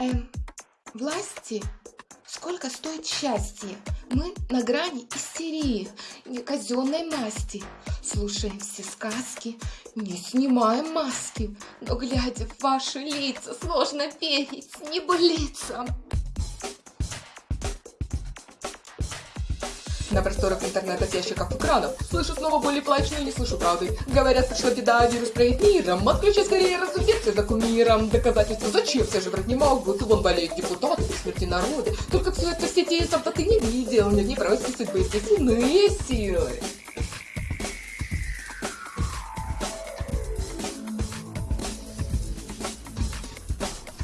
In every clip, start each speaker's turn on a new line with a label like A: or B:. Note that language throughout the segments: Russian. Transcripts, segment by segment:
A: Эм, власти? Сколько стоит счастье? Мы на грани истерии, казенной масти. Слушаем все сказки, не снимаем маски. Но глядя в ваши лица, сложно верить небылицам.
B: На просторах интернета с ящиков экранов Слышу снова боли плач, но не слышу правды. Говорят, пришла беда, вирус правит миром. Отключи скорее разумеется за кумиром Доказательства зачем, все же врать не могут? Вон болеют депутаты при смерти народа Только все это в сети, сам-то ты не видел. Нет, не прости судьбы, естественные силы.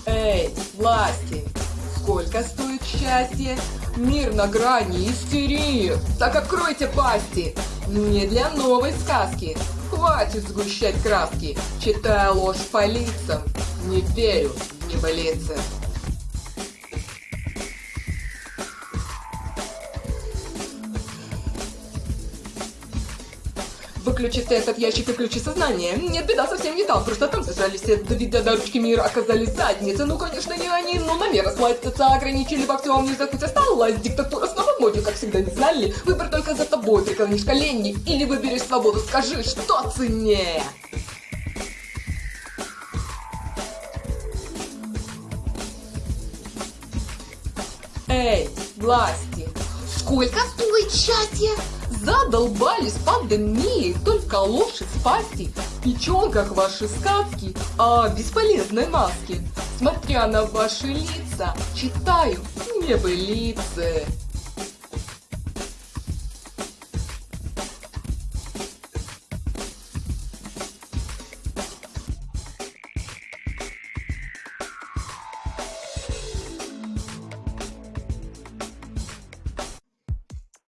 B: Эй, власти, сколько стоит счастье? Мир на грани истерии. Так откройте пасти. Не для новой сказки. Хватит сгущать краски. Читая ложь по лицам. Не верю в небылицы. Выключите этот ящик и ключи сознания. Нет, беда совсем не там, просто там зажались все вида до ручки мира оказались задницы. Ну, конечно, не они, но на меры сластятся, ограничили во всем, не захоть осталась. Диктатура снова в моде, как всегда, не знали. Выбор только за тобой, преклонишь колени или выберешь свободу, скажи, что ценнее. Эй, власти, сколько стоит счастье? Задолбались пандемией, только ложь из пасти. Печен, как ваши сказки, о бесполезной маске. Смотря на ваши лица, читаю небылицы.